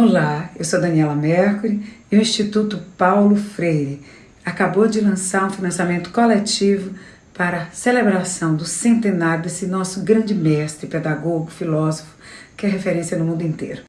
Olá, eu sou Daniela Mercury e o Instituto Paulo Freire acabou de lançar um financiamento coletivo para a celebração do centenário desse nosso grande mestre, pedagogo, filósofo, que é referência no mundo inteiro.